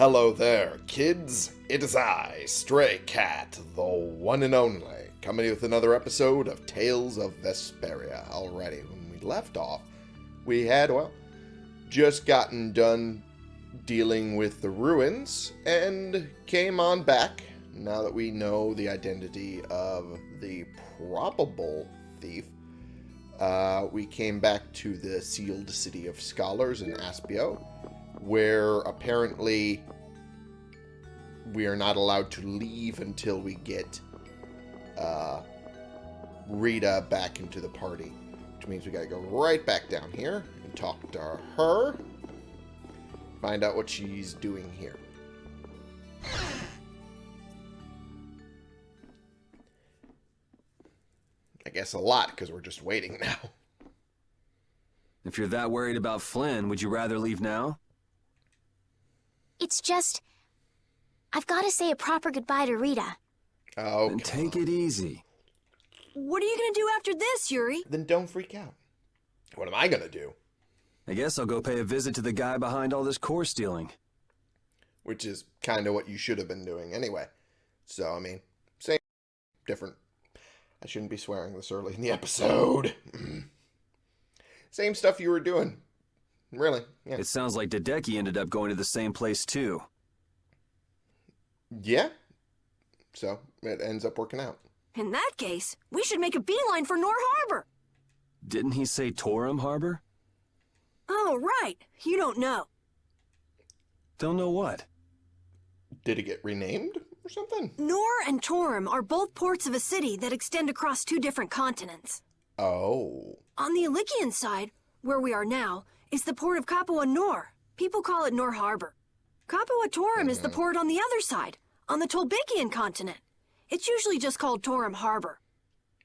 Hello there, kids. It is I, Stray Cat, the one and only, coming with another episode of Tales of Vesperia. Already, when we left off, we had, well, just gotten done dealing with the ruins and came on back now that we know the identity of the probable thief. Uh, we came back to the sealed city of scholars in Aspio, where apparently we are not allowed to leave until we get uh, Rita back into the party. Which means we gotta go right back down here and talk to her. Find out what she's doing here. I guess a lot, because we're just waiting now. If you're that worried about Flynn, would you rather leave now? It's just... I've got to say a proper goodbye to Rita. Oh, Then take it easy. What are you gonna do after this, Yuri? then don't freak out. What am I gonna do? I guess I'll go pay a visit to the guy behind all this core stealing. Which is kind of what you should have been doing anyway. So, I mean, same, different. I shouldn't be swearing this early in the episode. same stuff you were doing. Really, yeah. It sounds like Dedeki ended up going to the same place too. Yeah. So, it ends up working out. In that case, we should make a beeline for Nor Harbor. Didn't he say Torim Harbor? Oh, right. You don't know. Don't know what. Did it get renamed or something? Nor and Torim are both ports of a city that extend across two different continents. Oh. On the Ilyccian side, where we are now, is the port of Capua Nor. People call it Nor Harbor. Capua Torim is the port on the other side, on the Tolbyccian continent. It's usually just called Torim Harbor.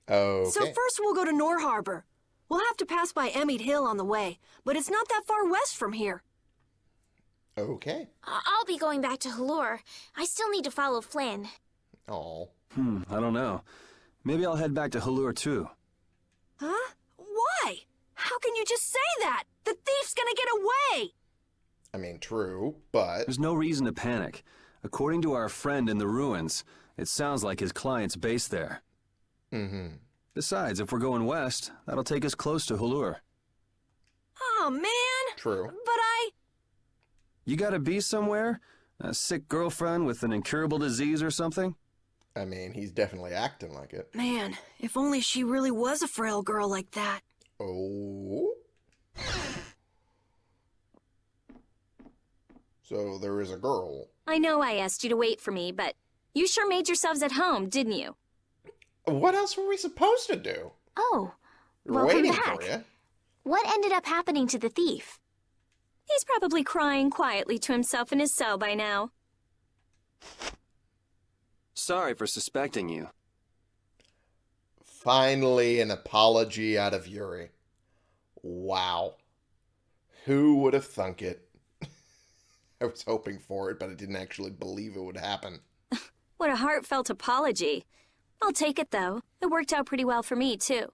Okay. So first we'll go to Nor Harbor. We'll have to pass by Ehmead Hill on the way, but it's not that far west from here. okay. I- I'll be going back to Halure. I still need to follow Flynn. Oh. Hmm, I don't know. Maybe I'll head back to Halure too. Huh? Why? How can you just say that? The thief's gonna get away! I mean, true, but There's no reason to panic. According to our friend in the ruins, it sounds like his client's based there. mm-hmm. Besides, if we're going west, that'll take us close to Halure. Oh, man! True. But I... You gotta be somewhere? A sick girlfriend with an incurable disease or something? I mean, he's definitely acting like it. Man, if only she really was a frail girl like that. Oh. So there is a girl. I know I asked you to wait for me, but you sure made yourselves at home, didn't you? What else were we supposed to do? Oh, We were welcome waiting back. for you. What ended up happening to the thief? He's probably crying quietly to himself in his cell by now. Sorry for suspecting you. Finally, an apology out of Yuri. Wow. Who would have thunk it? I was hoping for it, but I didn't actually believe it would happen. What a heartfelt apology. I'll take it, though. It worked out pretty well for me, too.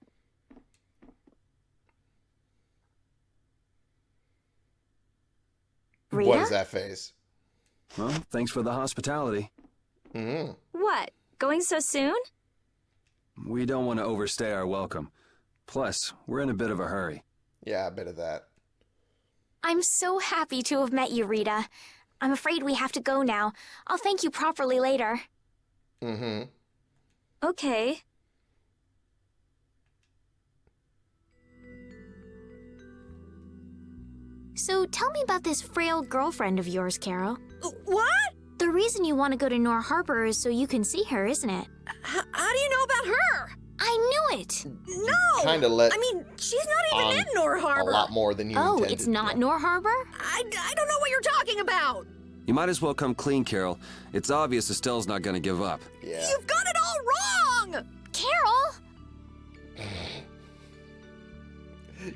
What Rita? is that face? Well, thanks for the hospitality. Mm. What? Going so soon? We don't want to overstay our welcome. Plus, we're in a bit of a hurry. Yeah, a bit of that. I'm so happy to have met you, Rita. I'm afraid we have to go now. I'll thank you properly later. Mm-hmm. Okay. So tell me about this frail girlfriend of yours, Karol. Uh, What? The reason you want to go to Nor Harbor is so you can see her, isn't it? H- how do you know about her? I knew it! No! Kinda let I mean, she's not even in Nor Harbor! A Harbor. lot more than you Oh, intended. it's not Nor Harbor? I, I don't know what you're talking about. You might as well come clean, Karol. It's obvious Estelle's not gonna give up. Yeah. You've got it all wrong! Karol!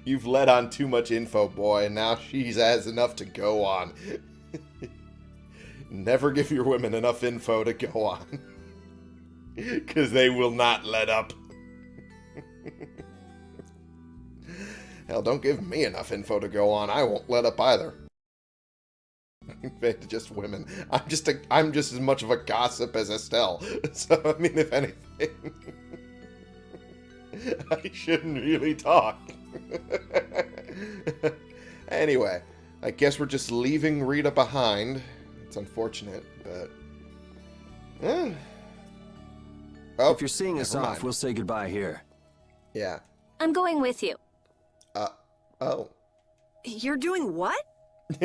You've let on too much info, boy, and now she has enough to go on. Never give your women enough info to go on. Because they will not let up. Hell, don't give me enough info to go on. I won't let up either. just women. I'm just a, I'm just as much of a gossip as Estelle. So I mean, if anything, I shouldn't really talk. anyway, I guess we're just leaving Rita behind. It's unfortunate, but. Eh. Oh, if you're seeing us never off, mind. we'll say goodbye here. Yeah. I'm going with you. Uh. Oh. You're doing what?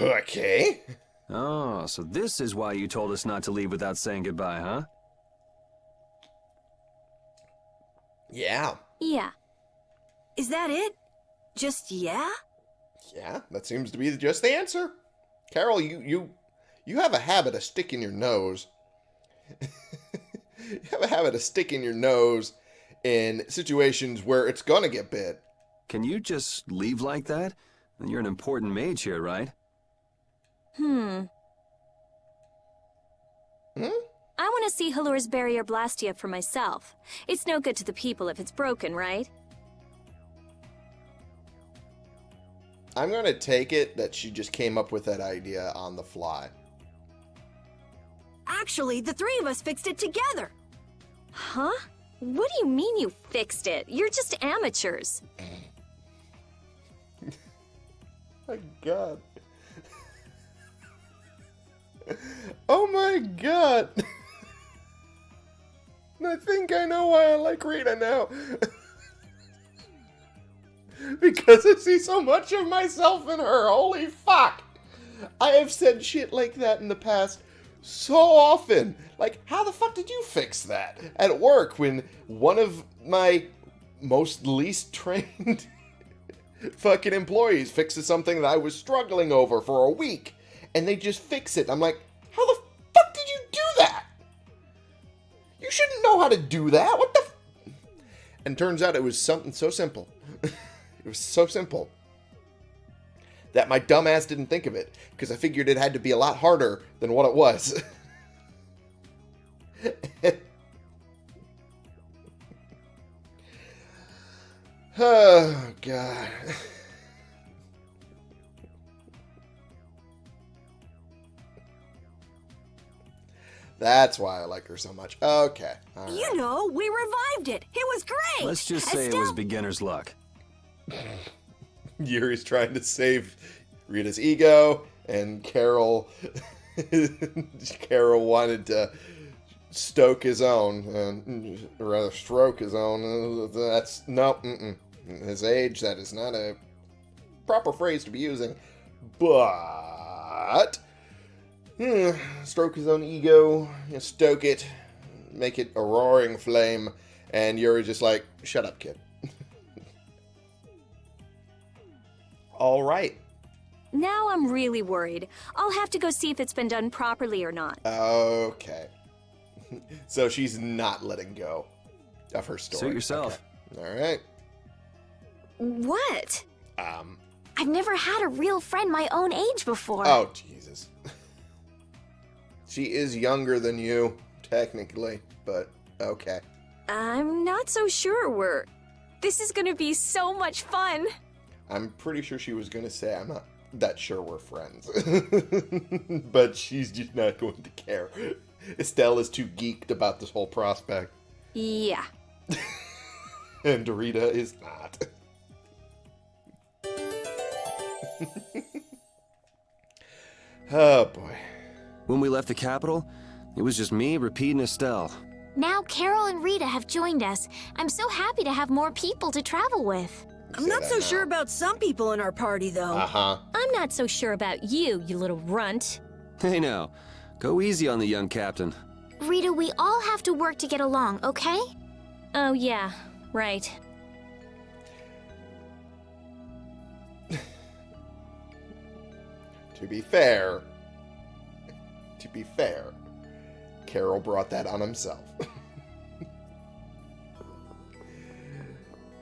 okay. Oh, so this is why you told us not to leave without saying goodbye, huh? Yeah. Yeah. Is that it? Just yeah? Yeah, that seems to be just the answer. Karol, you you you have a habit of sticking your nose. you have a habit of sticking your nose in situations where it's gonna get bit. Can you just leave like that? You're an important mage here, right? Hmm. Hmm? I want to see Halure's barrier Blastia for myself. It's no good to the people if it's broken, right? I'm gonna take it that she just came up with that idea on the fly. Actually, the three of us fixed it together. Huh? What do you mean you fixed it? You're just amateurs. My God. oh my God. I think I know why I like Rita now. because I see so much of myself in her. Holy fuck. I have said shit like that in the past so often. Like, how the fuck did you fix that at work when one of my most least trained fucking employees fixes something that I was struggling over for a week and they just fix it? I'm like, how the fuck did you do that? You shouldn't know how to do that. What the? And turns out it was something so simple. it was so simple that my dumbass didn't think of it because I figured it had to be a lot harder than what it was. oh god. That's why I like her so much. Okay. all right. You know, we revived it. It was great. Let's just say it was beginner's luck. Yuri's trying to save Rita's ego, and Karol, Karol wanted to stoke his own, uh, or rather stroke his own. That's no, mm-mm. his age. That is not a proper phrase to be using. But hmm, stroke his own ego, stoke it, make it a roaring flame, and Yuri's just like, "Shut up, kid." All right. Now I'm really worried. I'll have to go see if it's been done properly or not. Okay. so she's not letting go of her story. Suit yourself. Okay. All right. What? Um. I've never had a real friend my own age before. Oh Jesus. she is younger than you, technically, but okay. I'm not so sure we're. This is gonna be so much fun. I'm pretty sure she was gonna say I'm not that sure we're friends, but she's just not going to care. Estelle is too geeked about this whole prospect, Yeah. and Rita is not. oh boy. When we left the capital, it was just me, Repede, and Estelle. Now Karol and Rita have joined us. I'm so happy to have more people to travel with. I'm not so sure about some people in our party, though. Uh huh. I'm not so sure about you, you little runt. Hey now, go easy on the young captain. Rita, we all have to work to get along, okay? Oh, yeah, right. To be fair, to be fair, Karol brought that on himself.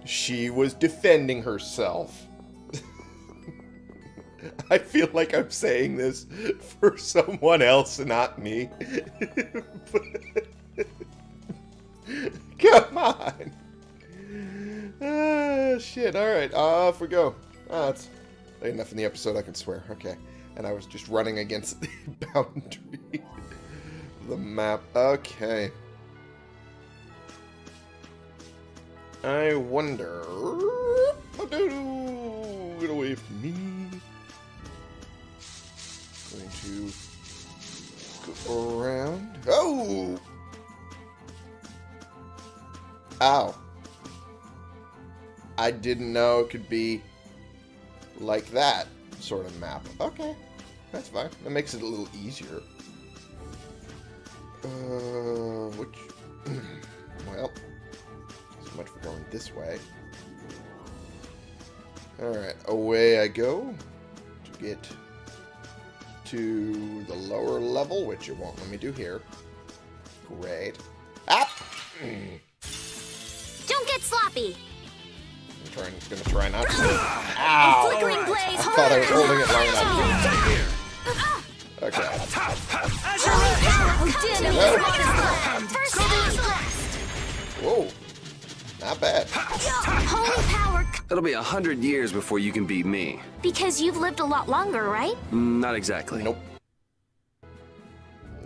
she was defending herself. I feel like I'm saying this for someone else, not me. Come on. Ah, shit. All right. Off we go. Ah, it's Enough in the episode I can swear. Okay. And I was just running against the boundary. the map. Okay. I wonder... Get away from me. Going to go around. Oh! Ow. I didn't know it could be like that sort of map. Okay, that's fine. That makes it a little easier. Uh, which... well, much for going this way. Alright, away I go to get to the lower level, which it won't let me do here. Great. Ah! Don't get sloppy. I'm trying, gonna try not to. Ow! Flickering blaze. I thought I was holding it long enough. Okay. Whoa. Not bad. Holy power. It'll be a hundred years before you can beat me. Because you've lived a lot longer, right? Mm, Not exactly. Nope.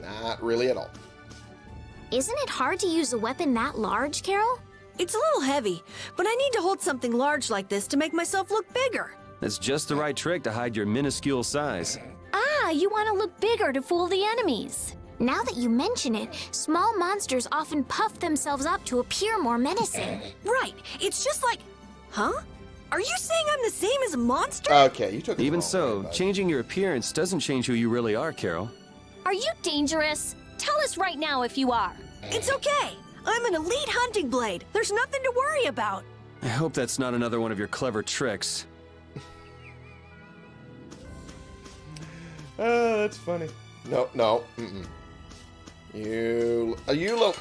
Not really at all. Isn't it hard to use a weapon that large, Karol? It's a little heavy, but I need to hold something large like this to make myself look bigger. That's just the right trick to hide your minuscule size. Ah, you want to look bigger to fool the enemies. Now that you mention it, small monsters often puff themselves up to appear more menacing. Right, it's just like... Huh? Are you saying I'm the same as a monster? Okay, you took it Even so, way, changing your appearance doesn't change who you really are, Karol. Are you dangerous? Tell us right now if you are. It's okay. I'm an elite hunting blade. There's nothing to worry about. I hope that's not another one of your clever tricks. Oh, that's funny. No, no. Mm-mm. You, uh, you little.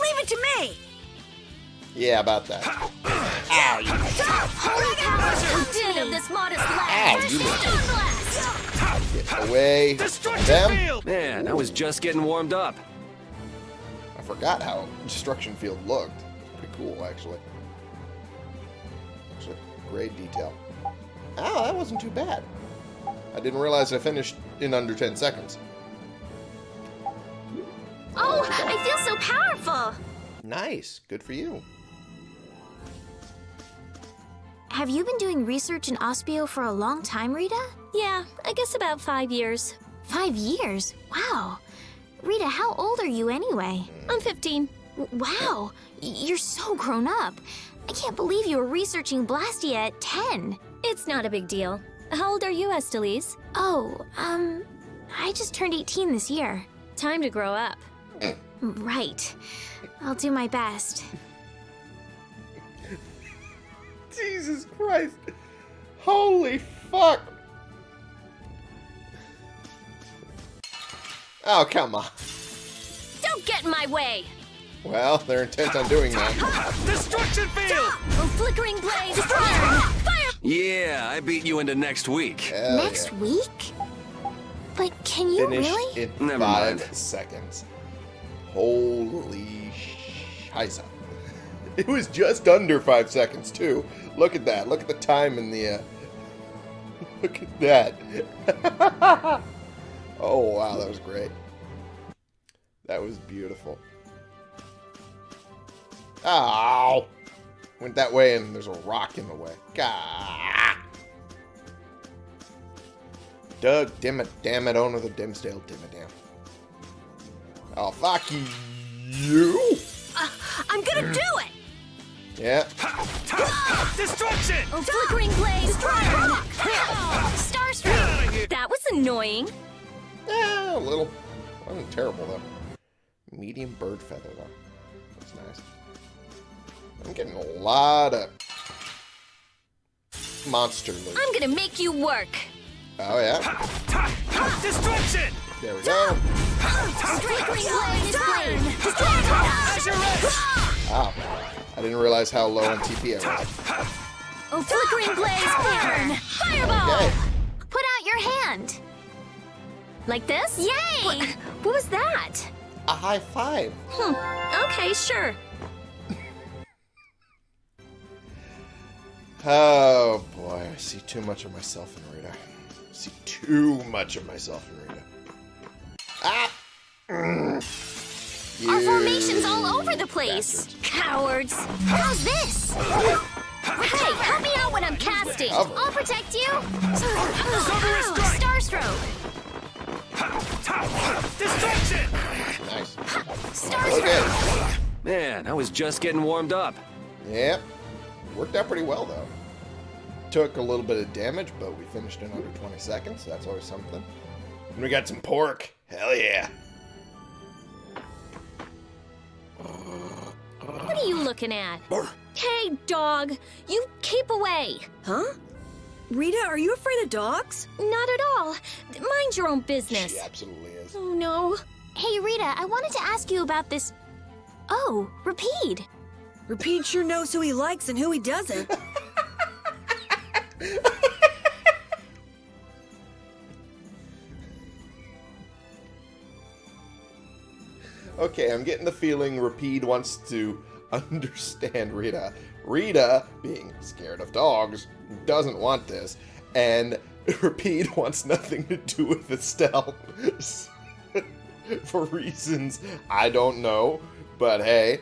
Leave it to me. Yeah, about that. Ow, you. Holy power. Din of this modest Ow, lad. you little. Blast. Get away. from them. Man, I was just getting warmed up. I forgot how destruction field looked. Pretty cool, actually. Actually, great detail. Oh, that wasn't too bad. I didn't realize I finished in under 10 seconds. Oh, I feel so powerful. Nice. Good for you. Have you been doing research in Aspio for a long time, Rita? Yeah, I guess about five years. Five years? Wow. Rita, how old are you anyway? I'm 15. Wow, you're so grown up. I can't believe you were researching Blastia at 10. It's not a big deal. How old are you, Estellise? Oh, um, I just turned 18 this year. Time to grow up. Right. I'll do my best. Jesus Christ. Holy fuck. Oh, come on. Don't get in my way! Well, they're intent on doing that. Destruction field! Oh, flickering blaze! Fire! Fire! Yeah, I beat you into next week. Hell Next yeah. week? But can you Finished really? in Never five mind. seconds. Holy scheisse. It was just under five seconds, too. Look at that. Look at the time in the... Uh... Look at that. oh, wow. That was great. That was beautiful. Ow! Went that way and there's a rock in the way. Gah! Doug, damn it, damn it, owner of the Dimsdale, damn it, damn. Oh, fuck you! Uh, I'm gonna do it. Yeah, Destruction! Oh, flickering blaze! Fire! Starstruck! That was annoying. yeah, a little. Wasn't terrible, though. Medium bird feather, though. That's nice. I'm getting a lot of monster loot. I'm gonna make you work. Oh, yeah? Destruction! There we go. Flickering blaze! Flame! Azure Edge! Wow. I didn't realize how low on TP I was. Oh, flickering blaze! Burn! Fireball! Okay. Put out your hand. Like this? Yay! What, what was that? A high five. Hmm. Okay, sure. Oh boy, I see too much of myself in Rita. I see too much of myself in Rita. Ah! Mm. Our formation's all over the place. bastards. Cowards. How's this? Hey, help me out when I'm casting. Cover. I'll protect you. Cover is strike. Star stroke. Distraction! Nice. Star Okay. Man, I was just getting warmed up. Yep. Worked out pretty well, though. Took a little bit of damage, but we finished in under 20 seconds. That's always something. And we got some pork. Hell yeah. What are you looking at? Hey, dog, you keep away. Huh? Rita, are you afraid of dogs? Not at all. Mind your own business. She absolutely is. Oh no. Hey, Rita, I wanted to ask you about this. Oh, Repede. Repede sure knows who he likes and who he doesn't. Okay, I'm getting the feeling Repede wants to understand Rita. Rita, being scared of dogs, doesn't want this, and Repede wants nothing to do with Estelle. For reasons I don't know, but hey.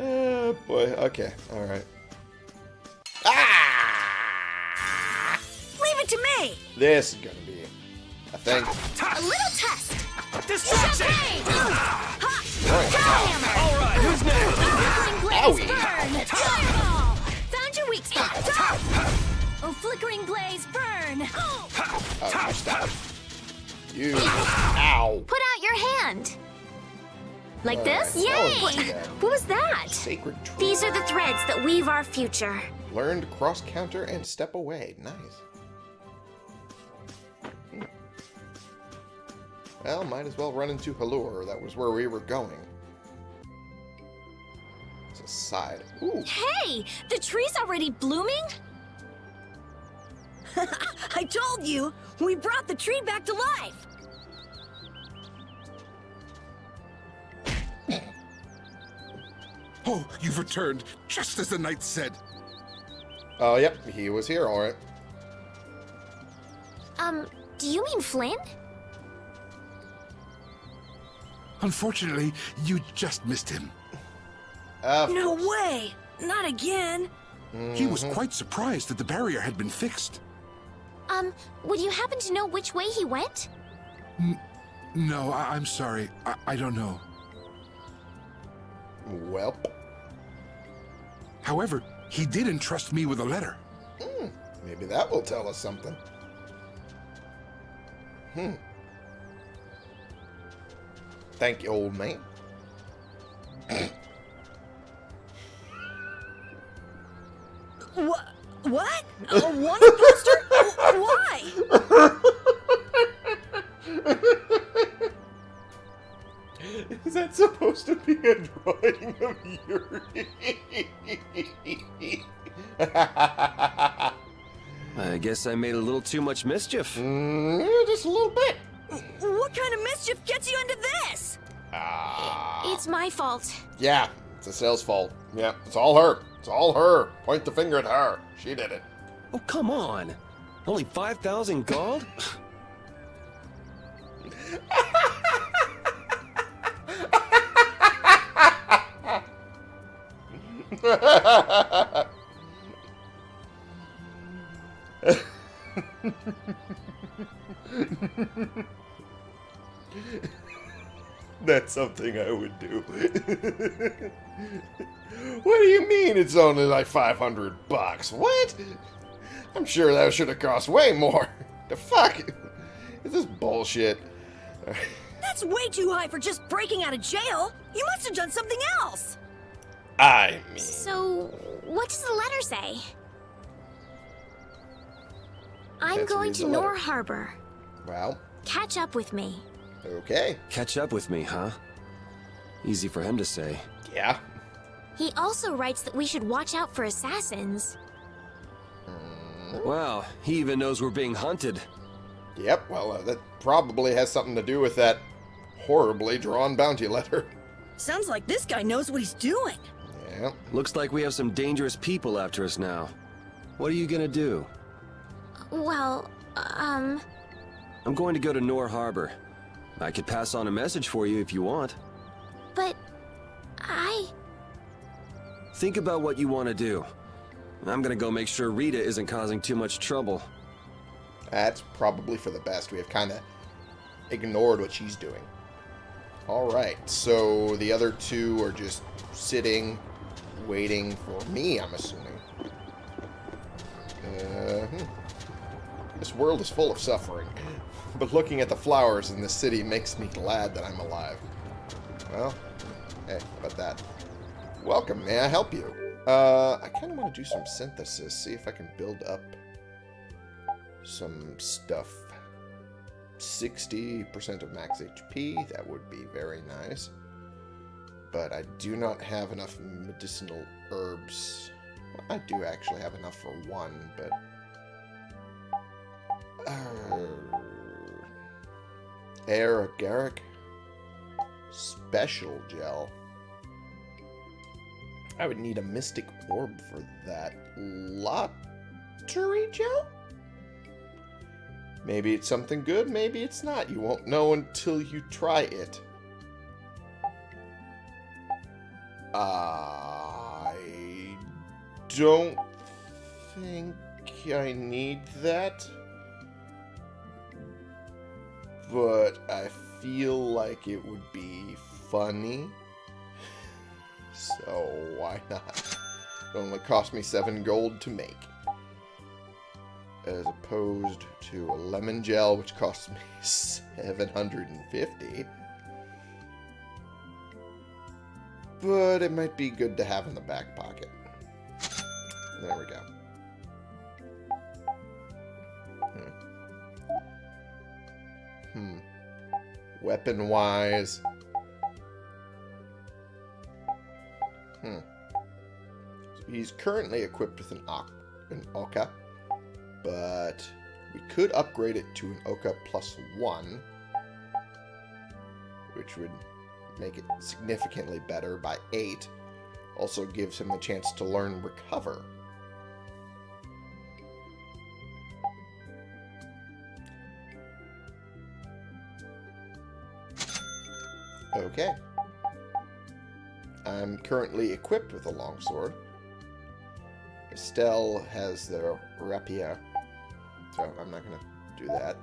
oh boy, okay, alright. Ah! Leave it to me! This is gonna be a thing. A little test. Distraction! Hammer. All right, who's next? Flickering blaze burn. Fireball. Found your weak spot. Oh, flickering blaze burn. Oh, you stop. You. Ow. Put out your hand. Like this? Yay! Oh, wasn't. What was that? Sacred tree. These are the threads that weave our future. Learned cross counter and step away. Nice. Well, might as well run into Halure. That was where we were going. It's a side. Ooh. Hey, the tree's already blooming? I told you! We brought the tree back to life! Oh, you've returned, just as the knight said. Oh, yep. He was here, all right. Um, do you mean Flynn? Unfortunately, you just missed him. Uh, No way! Not again! He was quite surprised that the barrier had been fixed. Um, would you happen to know which way he went? No, I- I'm sorry. I, I don't know. Well. However, he did entrust me with a letter. Maybe that will tell us something. Hmm. Thank you, old man. What? What? A wanted poster? Why? Is that supposed to be a drawing of Yuri? I guess I made a little too much mischief. Mm, just a little bit. Fault. Yeah, it's Estelle's fault. Yeah, it's all her. It's all her. Point the finger at her. She did it. Oh, come on. Only 5,000 gold? something I would do. what do you mean it's only like 500 bucks? What? I'm sure that should have cost way more. The fuck? Is this bullshit? That's way too high for just breaking out of jail. You must have done something else. I mean, So, what does the letter say? I'm going to. Nor Harbor. well, Catch up with me. Okay. Catch up with me, huh? Easy for him to say. Yeah. He also writes that we should watch out for assassins. Wow, he even knows we're being hunted. Yep, well, uh, that probably has something to do with that horribly drawn bounty letter. Sounds like this guy knows what he's doing. Yeah. Looks like we have some dangerous people after us now. What are you gonna do? Well, um, I'm going to go to Nor Harbor. I could pass on a message for you if you want. but I. Think about what you want to do. I'm gonna go make sure Rita isn't causing too much trouble. That's probably for the best. We have kind of ignored what she's doing. Alright, so the other two are just sitting, waiting for me, I'm assuming. Uh, hmm. This world is full of suffering, but looking at the flowers in the city makes me glad that I'm alive. Well, hey, how about that? Welcome, may I help you? Uh, I kind of want to do some synthesis, see if I can build up some stuff. 60% of max HP, that would be very nice. But I do not have enough medicinal herbs. Well, I do actually have enough for one, but... Uh, Agaric Special Gel. I would need a Mystic Orb for that. Lottery Gel? Maybe it's something good, maybe it's not. You won't know until you try it. I don't think I need that. But I feel like it would be funny. So why not? It only cost me seven gold to make as opposed to a lemon gel, which costs me 750. But it might be good to have in the back pocket. There we go. Hmm. Weapon-wise... Hmm. So he's currently equipped with an, an Oka but we could upgrade it to an Oka plus one, which would make it significantly better by eight. Also gives him the chance to learn Recover. Okay. I'm currently equipped with a longsword. Estelle has the rapier, so I'm not going to do that.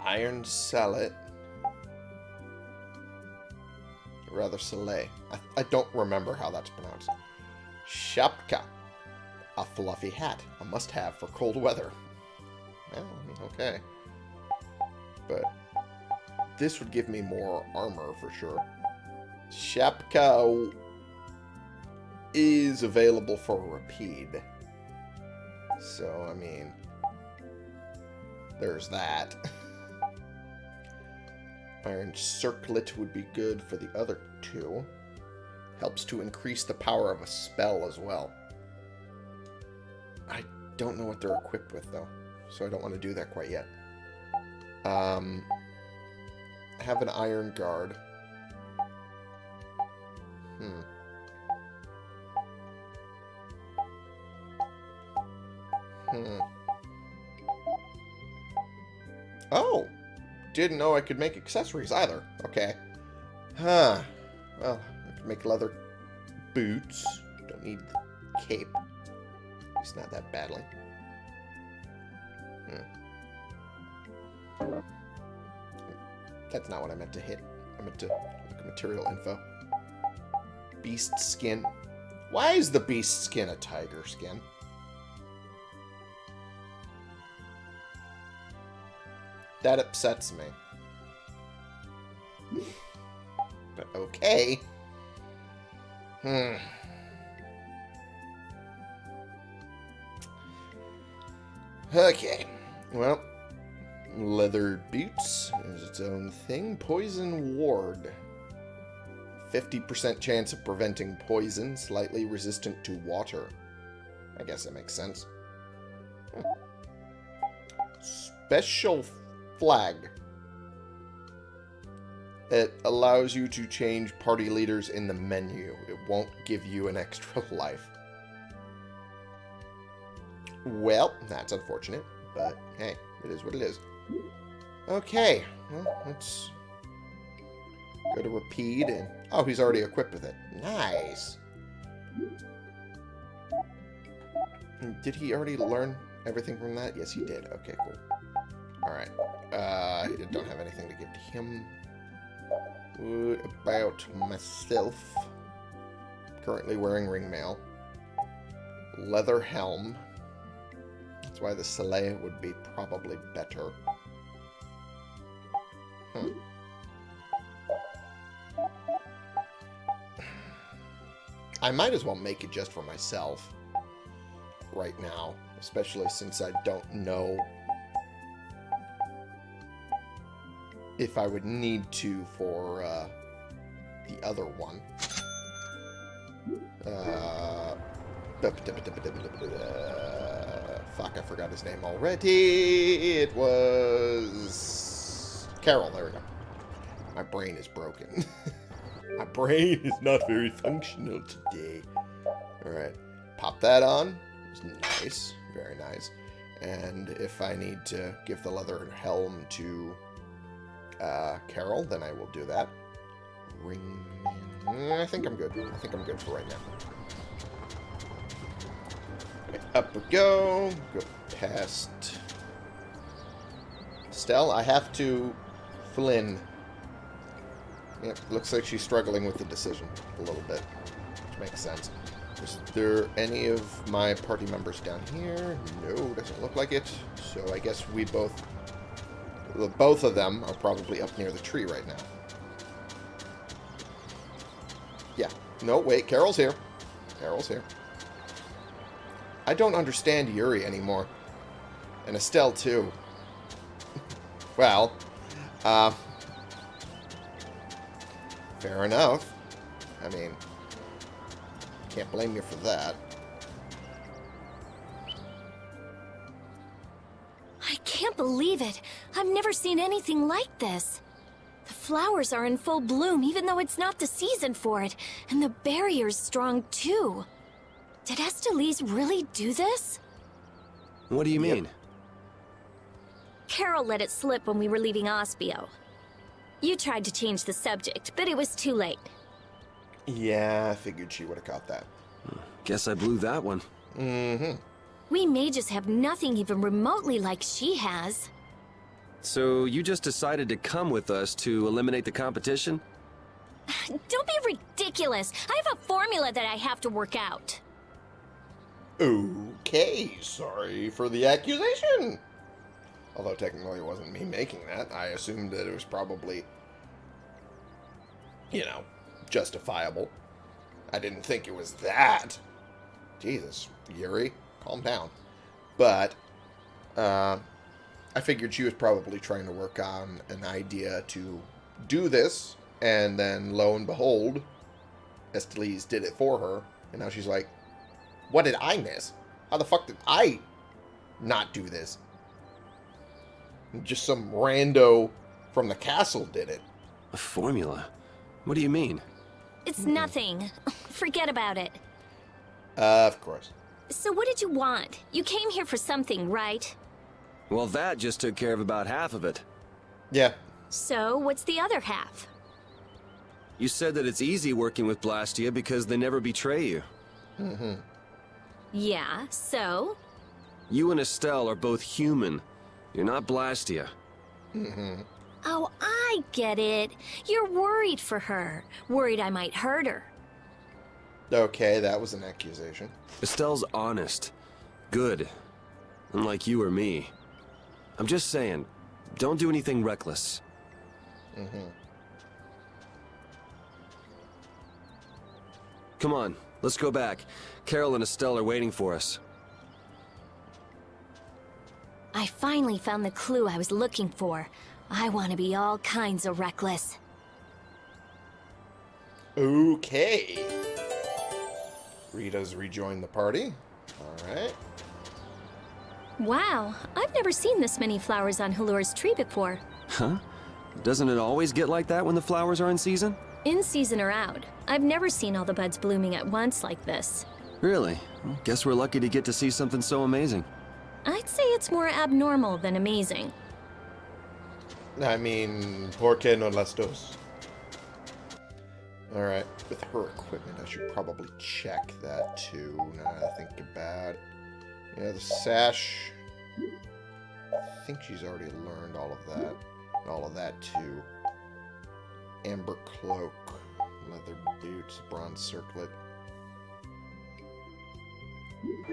Iron Sallet. Rather Soleil. I, I don't remember how that's pronounced. Shapka. A fluffy hat. A must-have for cold weather. Well, I mean, okay. But this would give me more armor for sure. Shapka is available for Repede. So, I mean, there's that. Iron Circlet would be good for the other two. Helps to increase the power of a spell as well. I don't know what they're equipped with, though, so I don't want to do that quite yet. Um, have an Iron Guard. Hmm. Hmm. Oh! Didn't know I could make accessories either. Okay. Huh. Well, I can make leather boots. Don't need the cape. It's not that badly. Hmm. That's not what I meant to hit. I meant to look at material info. Beast skin. Why is the beast skin a tiger skin? That upsets me. But okay. Hmm. Okay. Well, leather boots is its own thing. Poison ward. 50% chance of preventing poison, slightly resistant to water. I guess that makes sense. Special flag. It allows you to change party leaders in the menu. It won't give you an extra life. Well, that's unfortunate, but hey, it is what it is. Okay, well, let's go to Repede and... Oh, he's already equipped with it. Nice. Did he already learn everything from that? Yes, he did. Okay, cool. Alright. Uh, I don't have anything to give to him. What about myself? Currently wearing ringmail. Leather helm. That's why the Soleil would be probably better. Hmm. I might as well make it just for myself right now, especially since I don't know if I would need to for uh, the other one. Uh, fuck, I forgot his name already. It was Karol. There we go. My brain is broken. My brain is not very functional today. Alright. Pop that on. Nice. Very nice. And if I need to give the leather helm to uh, Karol, then I will do that. Ring. I think I'm good. I think I'm good for right now. Up we go. Go past Stell. I have to Flynn. Yep, looks like she's struggling with the decision a little bit, which makes sense. Is there any of my party members down here? No, doesn't look like it. So I guess we both... well, Both of them are probably up near the tree right now. Yeah. No, wait, Karol's here. Karol's here. I don't understand Yuri anymore. And Estelle, too. well, uh... Fair enough. I mean, can't blame you for that. I can't believe it. I've never seen anything like this. The flowers are in full bloom, even though it's not the season for it. And the barrier's strong, too. Did Estellise really do this? What do you mean? Karol let it slip when we were leaving Aspio. You tried to change the subject, but it was too late. Yeah, I figured she would have caught that. Guess I blew that one. Mm-hmm. We mages have nothing even remotely like she has. So you just decided to come with us to eliminate the competition? Don't be ridiculous. I have a formula that I have to work out. Okay, sorry for the accusation. Although technically it wasn't me making that. I assumed that it was probably, you know, justifiable. I didn't think it was that. Jesus, Yuri, calm down. But, uh, I figured she was probably trying to work on an idea to do this, and then lo and behold, Estellise did it for her, and now she's like, what did I miss? How the fuck did I not do this? Just some rando from the castle did it. A formula? What do you mean? It's nothing. Forget about it. Uh, of course. So what did you want? You came here for something, right? Well, that just took care of about half of it. Yeah. So what's the other half? You said that it's easy working with Blastia because they never betray you. Mm-hmm. Yeah, so? You and Estelle are both human. You're not Blastia. Mm-hmm. Oh, I get it. You're worried for her. Worried I might hurt her. Okay, that was an accusation. Estelle's honest. Good. Unlike you or me. I'm just saying, don't do anything reckless. Mm-hmm. Come on, let's go back. Karol and Estelle are waiting for us. I finally found the clue I was looking for. I want to be all kinds of reckless. Okay. Rita's rejoined the party. Alright. Wow, I've never seen this many flowers on Halure's tree before. Huh? Doesn't it always get like that when the flowers are in season? In season or out, I've never seen all the buds blooming at once like this. Really? Well, guess we're lucky to get to see something so amazing. I'd say it's more abnormal than amazing. I mean, ¿por qué no las dos? Alright, with her equipment, I should probably check that too, now I think about it. Yeah, the sash... I think she's already learned all of that. All of that too. Amber cloak, leather boots, bronze circlet.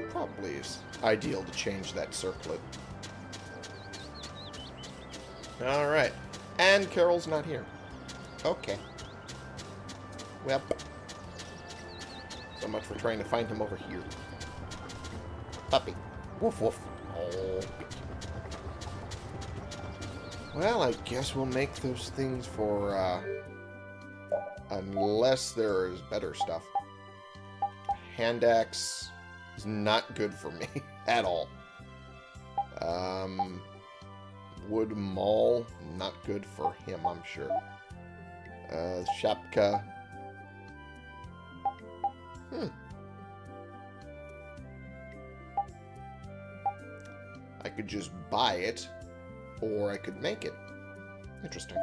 Probably is ideal to change that circlet. Alright. And Karol's not here. Okay. Well. So much for trying to find him over here. Puppy. Woof woof. Oh. Well, I guess we'll make those things for, uh... Unless there is better stuff. Hand axe is not good for me at all. Um... Wood Maul, not good for him, I'm sure. Uh, Shapka. Hmm. I could just buy it, or I could make it. Interesting.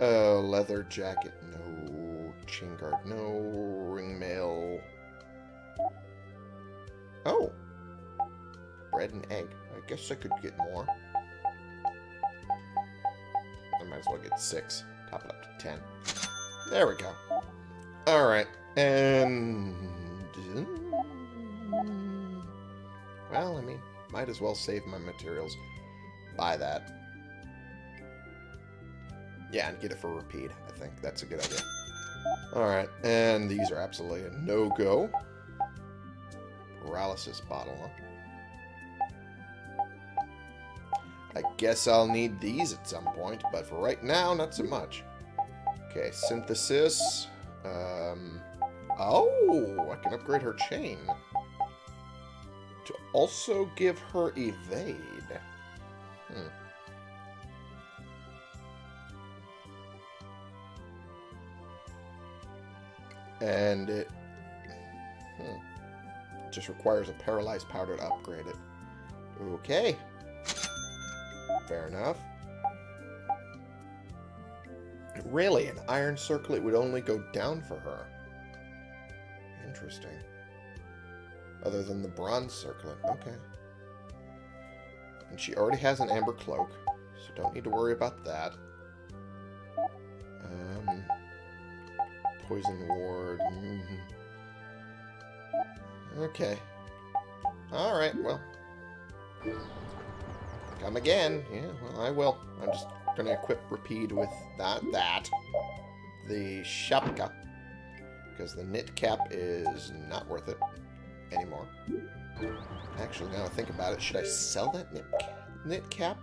Uh, leather jacket, no. Chain guard, no. Ring mail. Oh. Bread and egg. I guess I could get more. I might as well get six. Top it up to ten. There we go. Alright. And... Well, I mean, might as well save my materials. Buy that. Yeah, and get it for repeat, I think. That's a good idea. Alright, and these are absolutely a no-go. Paralysis bottle, huh? I guess I'll need these at some point, but for right now, not so much. Okay, synthesis. Um, oh, I can upgrade her chain. To also give her evade. Hmm. And it hmm, just requires a paralyzed powder to upgrade it. Okay. Fair enough. Really, an iron circlet would only go down for her. Interesting. Other than the bronze circlet. Okay. And she already has an amber cloak, so don't need to worry about that. Um, poison ward. Mm -hmm. Okay. Alright, well. Come again. Yeah, well, I will. I'm just going to equip Repede with that. That. The Shapka. Because the knit cap is not worth it anymore. Actually, now I think about it, should I sell that knit, knit cap?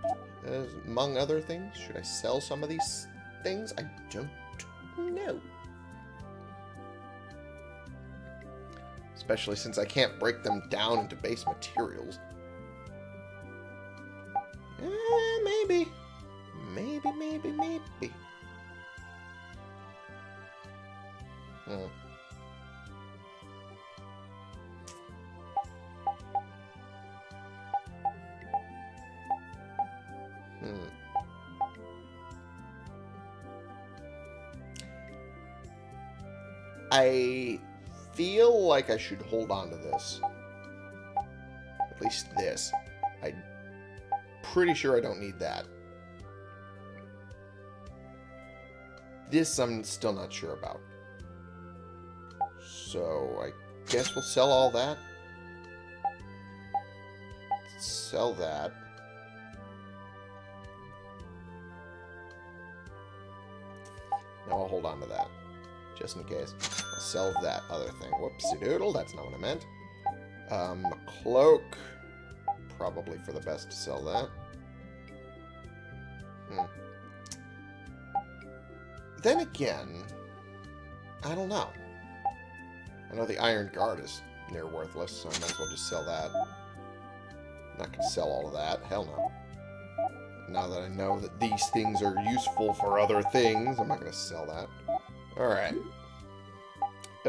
As, among other things? Should I sell some of these things? I don't know. Especially since I can't break them down into base materials. Eh, maybe. Maybe, maybe, maybe. Hmm. Hmm. I feel like I should hold on to this. At least this. I'm pretty sure I don't need that. This I'm still not sure about. So I guess we'll sell all that. Sell that. Now I'll hold on to that. Just in case. Sell that other thing. Whoopsie doodle, that's not what I meant. Um, cloak. Probably for the best to sell that. Hmm. Then again, I don't know. I know the Iron Guard is near worthless, so I might as well just sell that. I'm not to sell all of that. Hell no. Now that I know that these things are useful for other things, I'm not to sell that. Alright.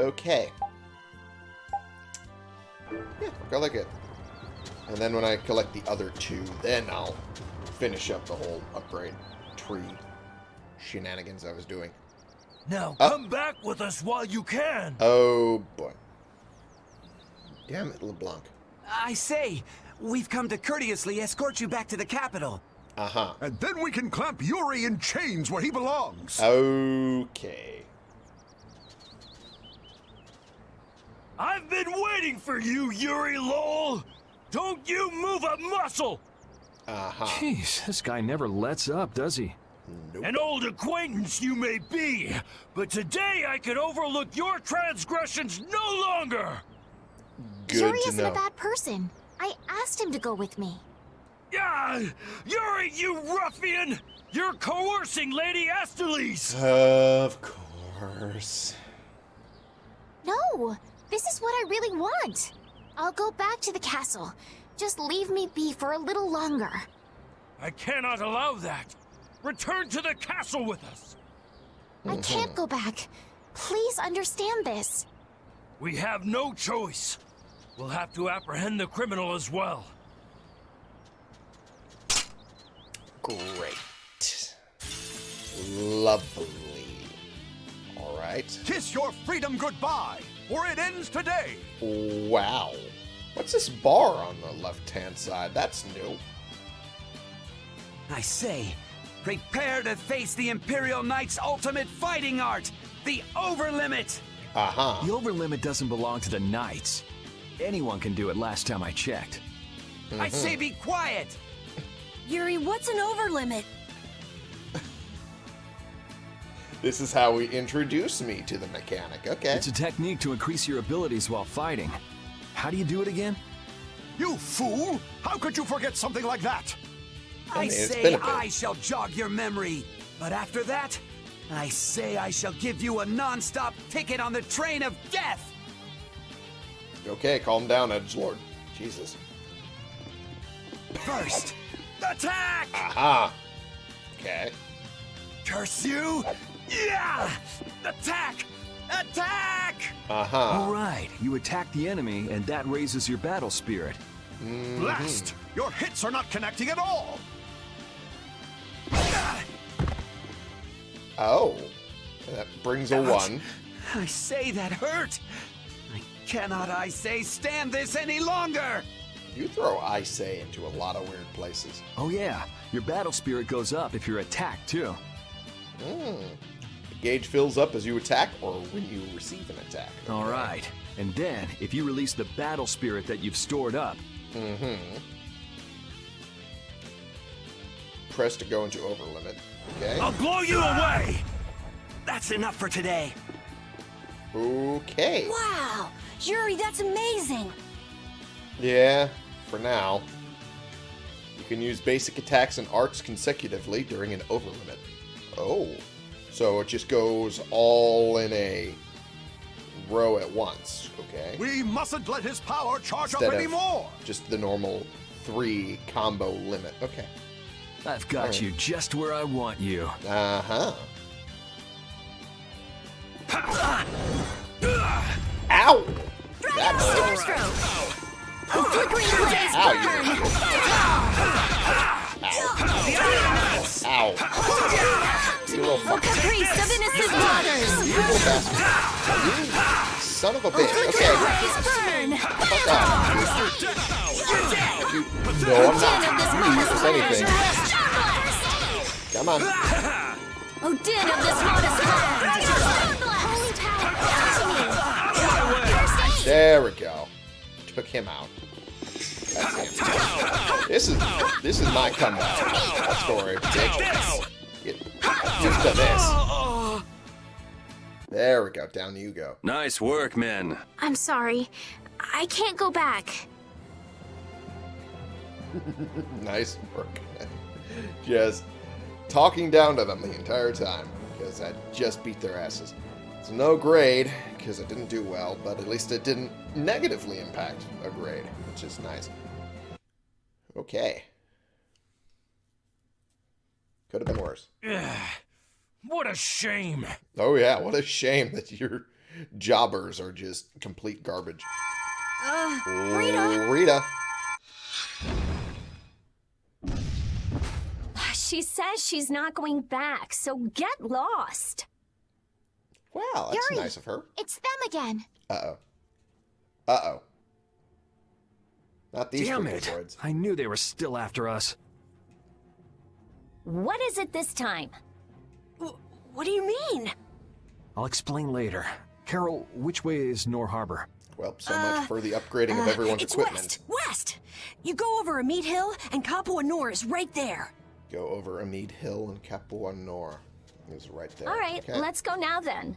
Okay. Yeah, go like it. And then when I collect the other two, then I'll finish up the whole upgrade tree shenanigans I was doing. Now Uh. come back with us while you can. Oh, boy. Damn it, LeBlanc. I say, we've come to courteously escort you back to the capital. Uh-huh. And then we can clamp Yuri in chains where he belongs. Okay. I've been waiting for you, Yuri Lowell. Don't you move a muscle. Uh-huh. Jeez, this guy never lets up, does he? Nope. An old acquaintance you may be, but today I can overlook your transgressions no longer. Good Yuri to isn't know. a bad person. I asked him to go with me. Ah, Yuri, you ruffian! You're coercing Lady Estellise! Of course. No, this is what I really want. I'll go back to the castle. Just leave me be for a little longer. I cannot allow that. Return to the castle with us. I can't go back. Please understand this. We have no choice. We'll have to apprehend the criminal as well. Great. Lovely. Alright. Kiss your freedom goodbye, or it ends today. Wow. What's this bar on the left-hand side? That's new. I say, prepare to face the Imperial Knight's ultimate fighting art, the Overlimit! Uh-huh. The overlimit doesn't belong to the knights. Anyone can do it last time I checked. I say be quiet! Yuri, what's an overlimit? This is how we introduce me to the mechanic. Okay. It's a technique to increase your abilities while fighting. How do you do it again? You fool! How could you forget something like that? I, mean, say been a bit. I shall jog your memory, but after that, I say I shall give you a non-stop ticket on the train of death! Okay, calm down, Edge Lord. Jesus. First, attack! Aha. Okay. Curse you! Yeah! Attack! Attack! Uh-huh. All right, you attack the enemy, and that raises your battle spirit. Blast! Your hits are not connecting at all. Oh. That brings a one. I say that hurt! I cannot, I say, stand this any longer! You throw I say into a lot of weird places. Oh yeah, your battle spirit goes up if you're attacked too. The gauge fills up as you attack or when you receive an attack. All right, and then if you release the battle spirit that you've stored up, mm-hmm. Press to go into overlimit. Okay. Oh. I'll blow you away! That's enough for today. Okay. Wow! Yuri, that's amazing! Yeah, for now. You can use basic attacks and arts consecutively during an overlimit. Oh. So it just goes all in a row at once, okay? We mustn't let his power charge Instead up anymore. Just the normal three combo limit. Okay. I've got Alright. you just where I want you. Uh-huh. Ow! That hurt. Stroke. A flickering of days Ow, burn! Ow. You little A caprice of innocent waters! You little bastard. You son of a oh, bitch. Okay. Fuck off. You, no, I'm not. You use anything. Come on. Oh, din of this modest land! Holy power, to me. There we go. Took him out. That's him. This is this is my comeback story, bitch. Get used to this. There we go. Down you go. Nice work, men. I'm sorry. I can't go back. Nice work. just talking down to them the entire time because I just beat their asses. It's no grade because I didn't do well, but at least it didn't negatively impact a grade, which is nice. Okay. Could have been worse. What a shame. Oh yeah, what a shame that your jobbers are just complete garbage. Uh, Rita! Rita. She says she's not going back, so get lost. Wow, that's Yuri. nice of her. It's them again. Uh-oh. Uh-oh. Not these Damn it! droids. I knew they were still after us. What is it this time? What do you mean? I'll explain later. Karol, which way is Nor Harbor? Well, so much for the upgrading of Uh, everyone's it's equipment. west, west. You go over Ehmead Hill, and Capua Nor is right there. Go over Ehmead Hill and Capua Nor. Is right there. All right, Okay. let's go now then.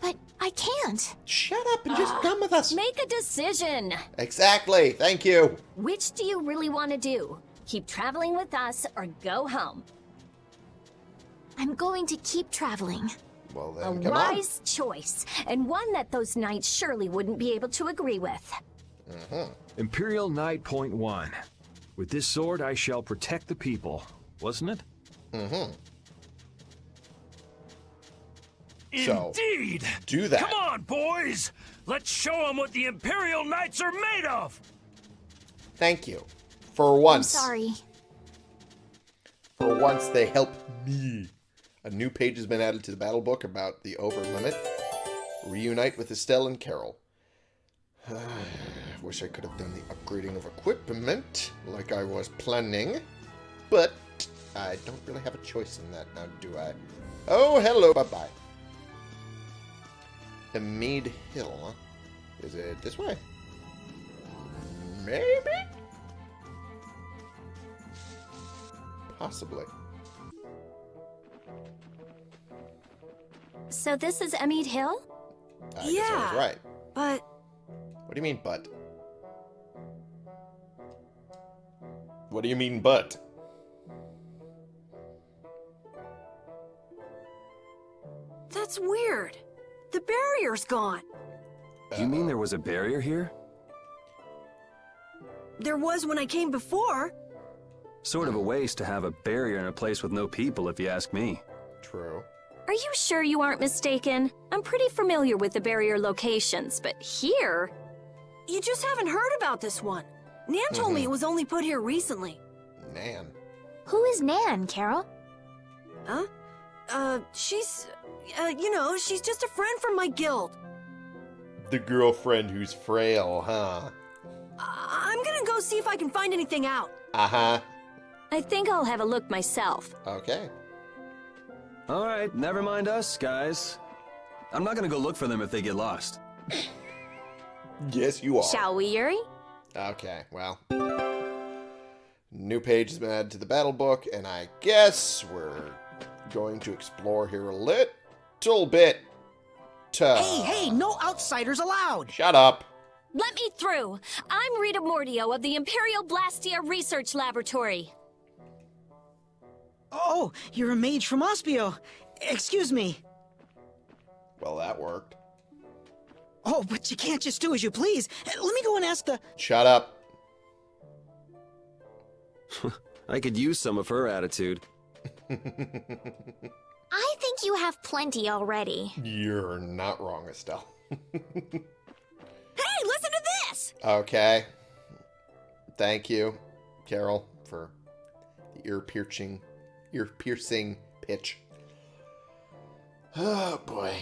But I can't. Shut up and just come with us. Make a decision. Exactly. Thank you. Which do you really want to do? Keep traveling with us or go home? I'm going to keep traveling. Well A then, come on. wise choice, and one that those knights surely wouldn't be able to agree with. Imperial Knight Point One. With this sword, I shall protect the people. Wasn't it? Mm-hmm. So, Indeed. do that. Come on, boys. Let's show them what the Imperial Knights are made of. Thank you. For I'm once. sorry. For once, they help me. A new page has been added to the battle book about the over limit. Reunite with Estelle and Karol. Wish I could have done the upgrading of equipment like I was planning. But I don't really have a choice in that now, do I? Oh, hello, bye-bye. Ehmead Hill. huh? Is it this way? Maybe? Possibly. So this is Ehmead Hill? I guess I was Yeah. right. But What do you mean, but? What do you mean, but? that's weird. The barrier's gone. Uh, you mean there was a barrier here? There was when I came before. Sort of a waste to have a barrier in a place with no people, if you ask me. True. Are you sure you aren't mistaken? I'm pretty familiar with the barrier locations, but here? You just haven't heard about this one. Nan told me it was only put here recently. Nan. Who is Nan, Karol? Huh? Uh, she's, uh, you know, she's just a friend from my guild. The girlfriend who's frail, huh? I- I'm gonna go see if I can find anything out. Uh-huh. I think I'll have a look myself. Okay. All right, never mind us, guys. I'm not gonna go look for them if they get lost. Yes, you are. Shall we, Yuri? Okay, well. New page has been added to the battle book, and I guess we're going to explore here a little bit. Hey, hey, no outsiders allowed! Shut up. Let me through. I'm Rita Mordio of the Imperial Blastia Research Laboratory. Oh, you're a mage from Aspio. Excuse me. Well, that worked. Oh, but you can't just do as you please. Let me go and ask the. Shut up. I could use some of her attitude. I think you have plenty already. You're not wrong, Estelle. Hey, listen to this! Okay. Thank you, Karol, for the ear piercing, ear piercing pitch. Oh boy,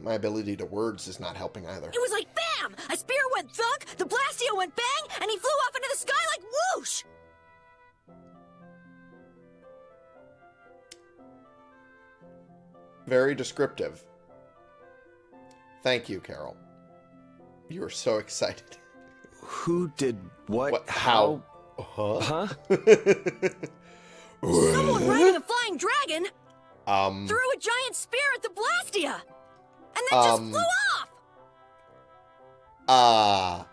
my ability to words is not helping either. It was like bam! A spear went thunk, the blastia went bang, and he flew off into the sky like whoosh! Very descriptive. Thank you, Karol. You are so excited. Who did what? What? How? Huh? Huh? Someone riding a flying dragon um. threw a giant spear at the blastia! And then just Um, flew off! Ah.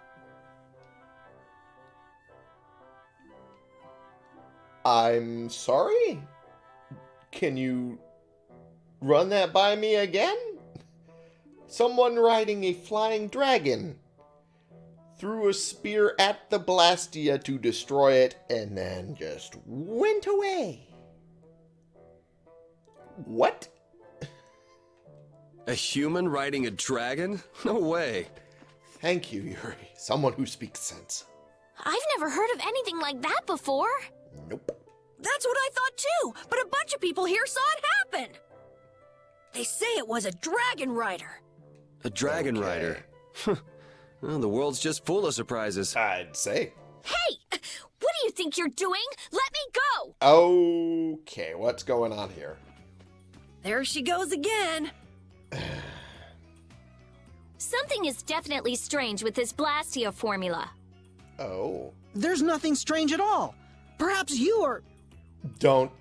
I'm sorry? Can you run that by me again? Someone riding a flying dragon threw a spear at the Blastia to destroy it and then just went away. What? A human riding a dragon? No way. Thank you, Yuri. Someone who speaks sense. I've never heard of anything like that before. Nope. That's what I thought too, but a bunch of people here saw it happen. They say it was a dragon rider. A dragon Okay. rider. well, the world's just full of surprises. I'd say. Hey! What do you think you're doing? Let me go! Okay, what's going on here? There she goes again. Something is definitely strange with this Blastia formula. Oh. There's nothing strange at all. Perhaps you are. Don't.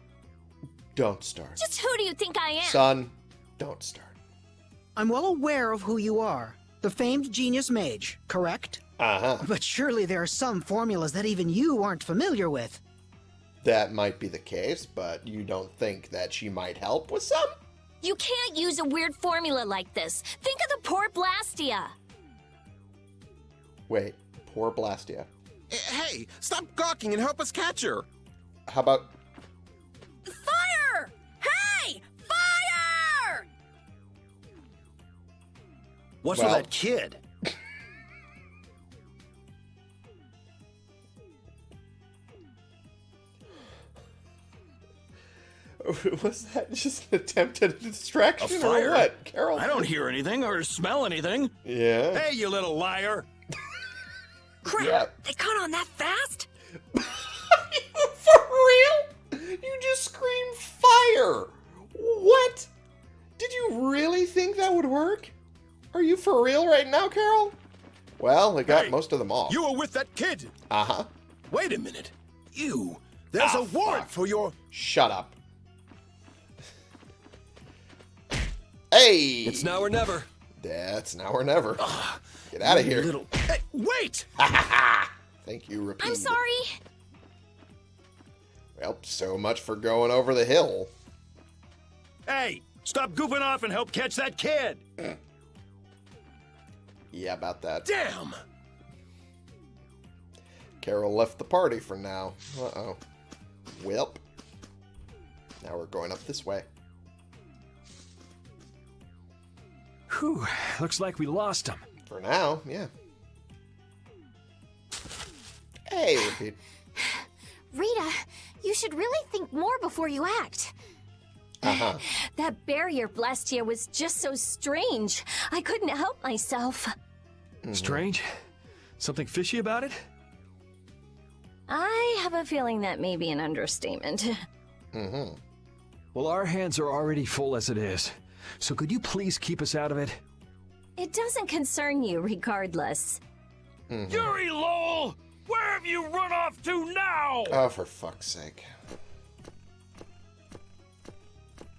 Don't start. Just who do you think I am? Son, don't start. I'm well aware of who you are. The famed genius mage, correct? Uh huh. But surely there are some formulas that even you aren't familiar with. That might be the case, but you don't think that she might help with some? You can't use a weird formula like this. Think of the poor Blastia. Wait, poor Blastia. Hey, stop gawking and help us catch her. How about. What's Well- with that kid? Was that just an attempt at a distraction A or what, Karol? I don't hear anything or smell anything. Yeah. Hey, you little liar. Crap! Yeah. They caught on that fast? For real? You just screamed fire! What? Did you really think that would work? Are you for real right now, Karol? Well, it got Hey, most of them off. You were with that kid. Uh huh. Wait a minute. You. There's Ah, a warrant fuck. for your. Shut up. Hey! It's now or never. That's now or never. Get out of here. Little. Hey, wait! Thank you, Repede. I'm sorry. Well, so much for going over the hill. Hey, stop goofing off and help catch that kid. Yeah, about that. Damn. Karol left the party for now. Uh-oh. Welp. Now we're going up this way. Whew, looks like we lost him. For now, yeah. Hey, Repede. Rita, you should really think more before you act. Uh-huh. That barrier Blastia was just so strange. I couldn't help myself. Strange? Something fishy about it? I have a feeling that may be an understatement. Mm-hmm. Well, our hands are already full as it is. So could you please keep us out of it? It doesn't concern you regardless. Yuri Lowell! Where have you run off to now? Oh, for fuck's sake.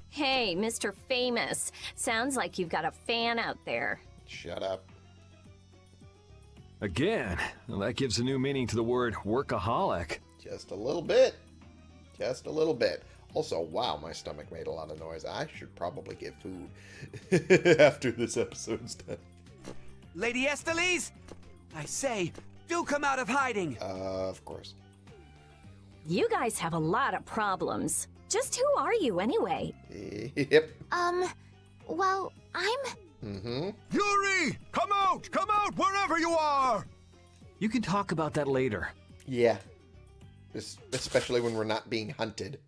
Hey, Mr. Famous. Sounds like you've got a fan out there. Shut up. Again? Well, that gives a new meaning to the word workaholic. Just a little bit. Just a little bit. Also, wow, my stomach made a lot of noise. I should probably get food after this episode's done. Lady Estellise, I say, do come out of hiding. Uh, of course. You guys have a lot of problems. Just who are you anyway? Yep. Um, well, I'm. Mm-hmm. Yuri! Come out! Come out wherever you are! You can talk about that later. Yeah. Es- especially when we're not being hunted.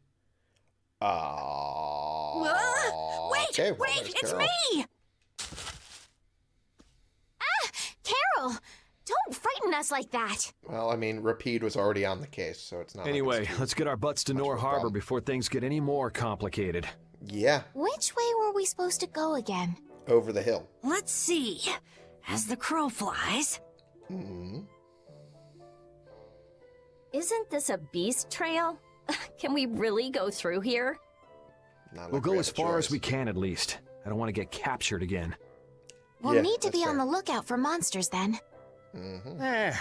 Ah. Uh, wait, okay, well, wait, it's Karol. me! Ah! Karol! Don't frighten us like that! Well, I mean, Repede was already on the case, so it's not. like Anyway, it's let's get our butts to much Nor Harbor before things get any more complicated. Yeah, Which way were we supposed to go again? Over the hill. Let's see. As the crow flies. hmm Isn't this a beast trail? Can we really go through here? Not We'll go we as have a far as we can at least. I don't want to get captured again. We'll Yeah, need to that's be on the lookout for monsters then. Mhm. Eh,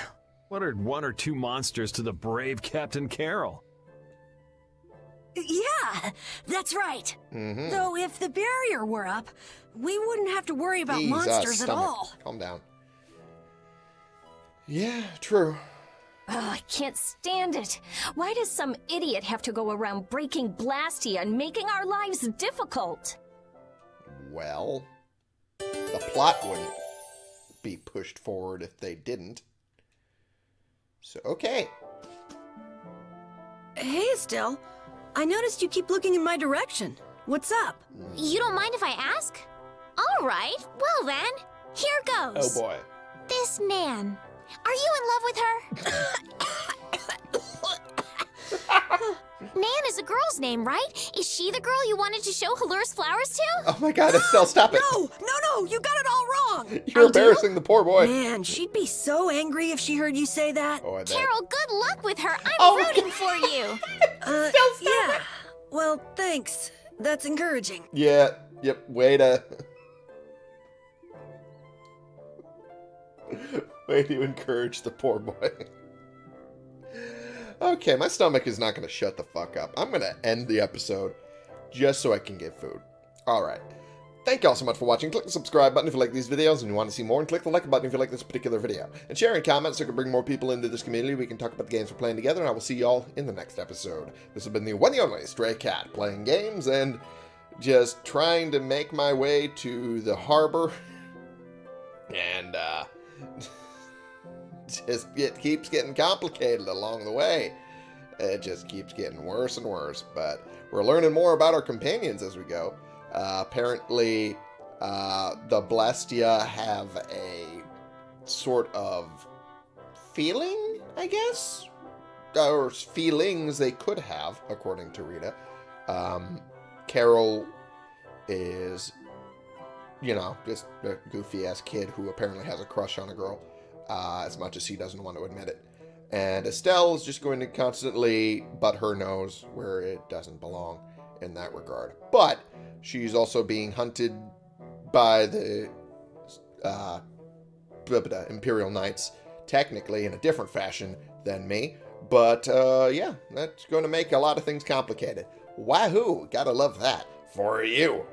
what are one or two monsters to the brave Captain Karol? Yeah, that's right. Mhm. Though if the barrier were up, we wouldn't have to worry about Jesus, monsters at all. Calm down. Yeah, true. Oh, I can't stand it. Why does some idiot have to go around breaking Blastia and making our lives difficult? Well, the plot wouldn't be pushed forward if they didn't. So, okay. Hey, Estelle. I noticed you keep looking in my direction. What's up? You don't mind if I ask? All right, well then, here goes. Oh boy. This Nan. Are you in love with her? Nan is a girl's name, right? Is she the girl you wanted to show Halure's flowers to? Oh my god, Estelle, stop it. No, no, no, you got it all wrong. You're embarrassing the poor boy. Man, she'd be so angry if she heard you say that. Oh, I bet. Karol, good luck with her. I'm Oh, rooting for you. Uh, yeah. Well, thanks. That's encouraging. Yeah, yep, way to... way to encourage the poor boy. okay, my stomach is not going to shut the fuck up. I'm going to end the episode just so I can get food. Alright. Thank you all so much for watching. Click the subscribe button if you like these videos and you want to see more, and click the like button if you like this particular video. And share and comment so we can bring more people into this community. We can talk about the games we're playing together, and I will see you all in the next episode. This has been the one and only Stray Cat, playing games and just trying to make my way to the harbor. And, uh, just it keeps getting complicated along the way. It just keeps getting worse and worse, but we're learning more about our companions as we go. Uh, apparently, uh, the Blastia have a sort of feeling, I guess? Or feelings they could have, according to Rita. Um, Karol is, you know, just a goofy ass kid who apparently has a crush on a girl, uh, as much as he doesn't want to admit it. And Estelle is just going to constantly butt her nose where it doesn't belong in that regard. But she's also being hunted by the uh, Imperial Knights, technically in a different fashion than me. But uh, yeah, that's going to make a lot of things complicated. Wahoo! Gotta love that for you.